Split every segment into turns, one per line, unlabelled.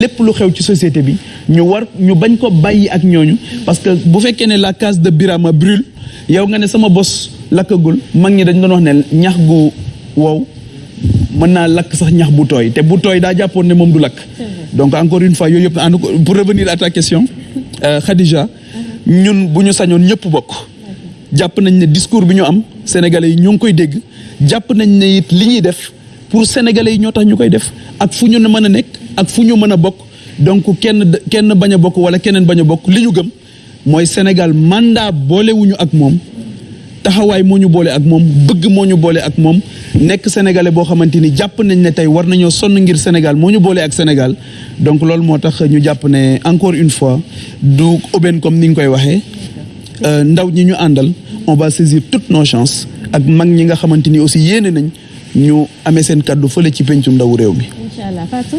lépp lu xew ci société bi ñu war ñu bañ ko parce que bu fekkee ne la case de Birama brûle yow nga ne sama bos mag ñi dañ doon wax ne ñax gu wow mën naa lakk sax ñax bu tooy te bu tooy ne moom du donc encore une fois pour revenir à ta question euh, Khadija ñun bu ñu sañoon ñëpp bokk. Jàpp ne discours bi ñu sénégalais yi ñoo ngi koy dégg. Jàpp nañ ne it li ñuy def pour sénégalais yi ñoo tax ñu koy def ñu ak fu donc kenn kenn bañ a bokk wala keneen bañ a bokk. Gëm mooy Sénégal mandat boolewuñu ak moom. Taxawaay moo ñu boole ak moom. Bëgg moo ñu boole ak moom. Nekk sénégalais boo xamante ni nañ ne tey war ngir Sénégal. Moo ñu ak Sénégal. Donc loolu moo tax ñu jàpp encore une fois du aubaine comme ni nga koy waxee. Ndaw ñi ñu on va saisir toutes nos chances. Ak mag ñi nga aussi yéene nañ ñu amee seen kàddu fële ci pencum ndawu réew mi.
Fatou.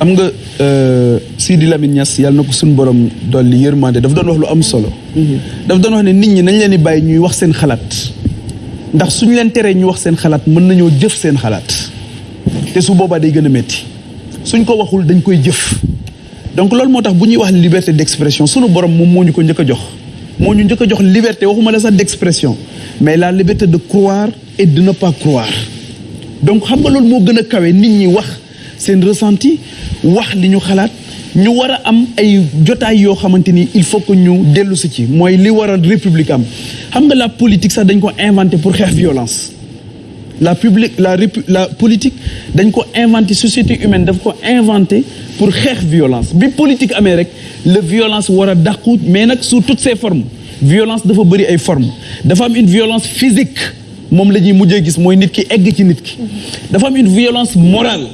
am nga Sidi Lamine Niass yàlla na ko suñu borom dolli yërmande daf doon wax lu am solo. daf doon wax ne nit ñi nañ leen di bàyyi ñuy wax seen xalaat. ndax suñu leen teree ñu wax seen xalaat mën nañoo jëf seen xalaat. Te su boobaa day gën a métti suñ ko waxul dañ koy jëf. Donc loolu moo tax bu ñuy wax liberté d'expression sunu borom moom moo ñu ko njëkk a jox. Moo ñu njëkk a jox liberté waxuma la sax d'expression. Mais la liberté de croire et de ne pas croire. Donc xam nga loolu moo gën a kawe nit ñi wax seen ressenti wax li ñu xalaat. ñu war a am ay jotaay yoo xamante ni il faut que ñu dellu si ci mooy li war république am. xam nga la politique sax dañ ko inventé pour xeex violence. La publique la la politique dañ ko inventé société humaine daf ko inventé pour xeex violence. Bi politique amee rek la violence war a dàqu mais nag sous toutes ses formes. Violence dafa bëri ay formes. Dafa am une violence physique moom la ñuy mujjee gis mooy nit ki egg ci nit ki. dafa am une violence morale.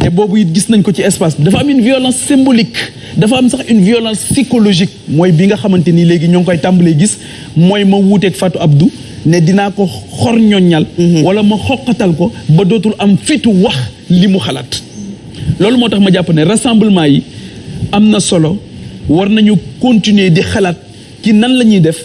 te boobu it gis nañ ko ci espace bi. dafa am une violence symbolique. dafa am sax une violence psychologique. mooy bi nga xamante ni léegi ñoo ngi koy tàmbalee gis. mooy ma wuuteeg Fatou Abdou ne dinaa ko xor ñoññal wala ma xoqatal ko ba dootul am fitu wax li mu xalaat. loolu moo tax ma jàpp ne rassemblement yi am na solo. war nañu continuer di xalaat ci nan la ñuy def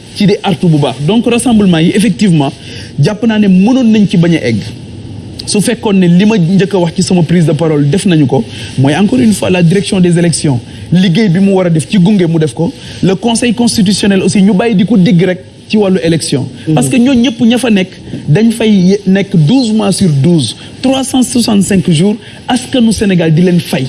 ci di artu bu baax. Donc rassemblement yi effectivement jàpp naa ne mënoon nañ ci bañ a egg. Su fekkoon ne li ma njëkk a wax ci sama prise de parole def nañu ko mooy encore une fois la direction des élections liggéey bi mu war a def ci gunge mu def ko. Le conseil constitutionnel aussi ñu bàyyi di ko digg rek ci wàllu élection. Parce que ñoo ñëpp ña fa nekk dañ fay nekk douze mois sur douze trois cent soixante cinq jours askanu Sénégal di leen fay.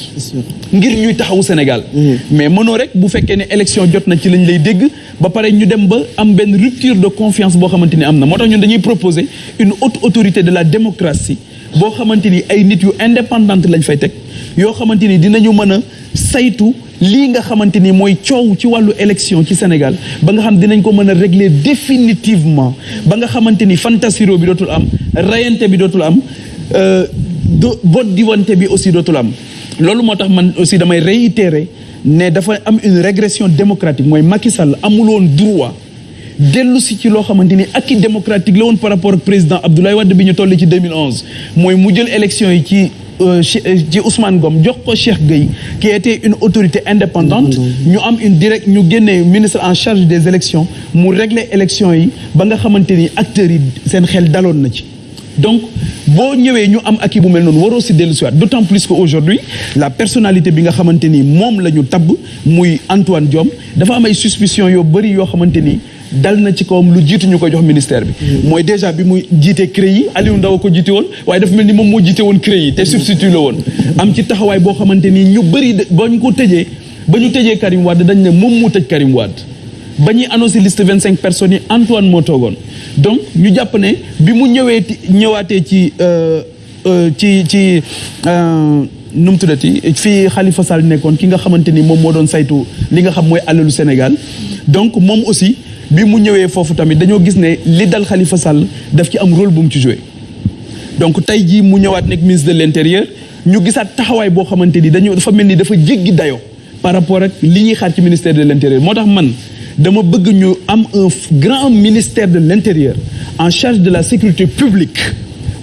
Ngir ñuy taxawu Sénégal. Mais mënoo rek bu fekkee ne élection jot na ci lañ lay dégg ba pare ñu dem ba am benn rupture de confiance boo xamante ni am na. Moo tax ñun dañuy proposer une haute autorité de la démocratie boo xamante ni ay nit yu indépendante lañ fay teg yoo xamante ni dinañu mën a saytu lii nga xamante ni mooy coow ci wàllu élection ci Sénégal ba nga xam dinañ ko mën a régler définitivement ba nga xamante ni fantasiro bi dootul am rayante bi dootul am do vote diwante bi aussi dootul am. Loolu moo tax man aussi damay réitérer ne dafa am une régression démocratique. Mooy Macky Sall amul woon droit dellu si ci loo xamante ni acquis démocratique la woon par rapport ak président Abdoulaye Wade bi ñu toll ci 2011 mooy mu jël élection yi ci ci Ousmane Ngom jox ko Cheikh Gueye qui était une autorité indépendante. Ñu am une direct ñu génnee ministre en charge des élections mu régler élections yi ba nga xamante ni acteurs yi seen xel daloon na ci donc boo ñëwee ñu am acquis bu mel noonu waroo si dellu plus que aujourd'hui la personnalité bi nga xamante ni moom la ñu tabb muy Antoine Diome dafa am ay suspicion yoo bëri yoo xamante ni dal na ci kawam lu jiitu ñu ko jox ministère bi. Mooy déjà bi muy jiite CREI yi Aliou Ndao ko jiite woon waaye dafa mel ni moom moo jiite woon CREI yi te substitut la woon. Am ci taxawaay boo xamante ni ñu bëri ba ñu ko tëjee ba ñu tëjee Karim Wade dañ ne moom moo tëj Karim Wade ba ñuy annoncé liste vingt cinq personnes Antoine moo toogoon. Donc ñu jàpp ne bi mu ñëwee ñëwaatee ci ci ci nu mu tuddati fii Khalifa Sall nekkoon ki nga xamante ni moom moo doon saytu li nga xam mooy alalu Sénégal. Donc moom aussi bi mu ñëwee foofu tamit dañoo gis ne li dal Khalifa Sall daf ci am rôle bu mu ci joué. Donc tey jii mu ñëwaat nekk ministre de l'intérieur ñu gisaat taxawaay boo xamante ni dañu dafa mel ni dafa jéggi dayoo par rapport ak li ñuy xaar ci ministère de l'intérieur. Moo man dama bëgg ñu am un grand ministère de l'intérieur en charge de la sécurité publique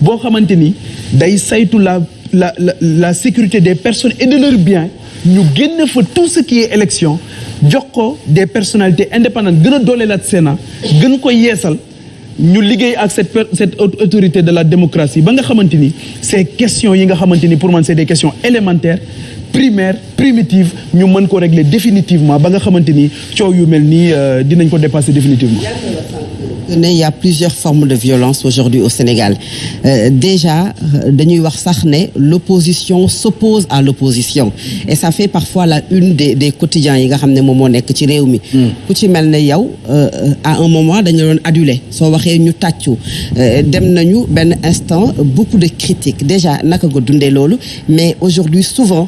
boo xamante ni day la la la sécurité des personnes et de leurs biens. Ñu génn fa tout ce qui est élection jox ko des personnalités indépendantes gën a dooleelaat Sénat gën ko yeesal ñu liggéey ak cette cette autorité de la démocratie ba ces questions pour man c'est des questions élémentaires primaires primitives ñu mën ko régler définitivement ba nga ko dépasser définitivement.
Il y a plusieurs formes de violence aujourd'hui au Sénégal. Euh, déjà dañuy wax sax ne l'opposition s'oppose à l'opposition. Et ça fait parfois la une des des quotidiens yi nga xam ne moom moo nekk ci réew mi. Ku ci mel ne yow à un moment dañu doon adulé. Soo waxee ñu tàccu. Dem nañu benn instant beaucoup de critiques. Déjà naka nga dundee loolu? Mais aujourd'hui souvent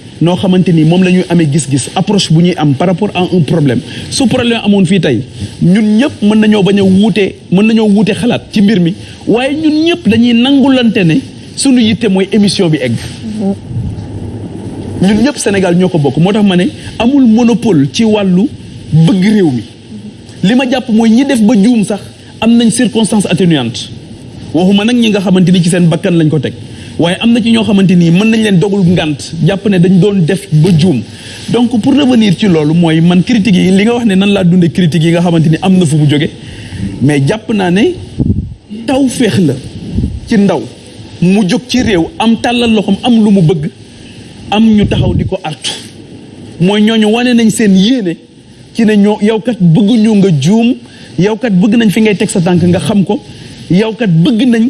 noo xamante ni moom la gis-gis approche par rapport à un problème. Su problème amoon fii tey ñun ñëpp mën nañoo bañ a wuute mën nañoo wuute xalaat ci mbir mi waaye ñun ñëpp dañuy nangulante ne suñu yitte mooy émission bi egg. Ñun ñëpp Sénégal ñoo bokk. Moo tax amul monopole ci wàllu bëgg réew mi. Li ma jàpp mooy ñi def ba juum sax am nañ circonstance atténuante waxuma nag ñi nga xamante ci seen bakkan lañ ko teg waaye am na ci ñoo xamante mën nañ leen dogul ngànt jàpp ne dañ doon def ba juum. Donc pour revenir ci loolu mooy man critiques yi li nga wax ne nan laa dundee critiques yi nga xamante ni am na fu mu jóge mais jàpp naa ne taw la ci ndaw. Mu ci am tàllal loxoom am lu mu bëgg am ñu taxaw di ko artu. Mooy ñooñu wane nañ seen yéene ci ne ñoo yow kat bëgguñu nga juum yow kat bëgg nañ fi ngay teg sa tànk nga xam ko yow kat bëgg nañ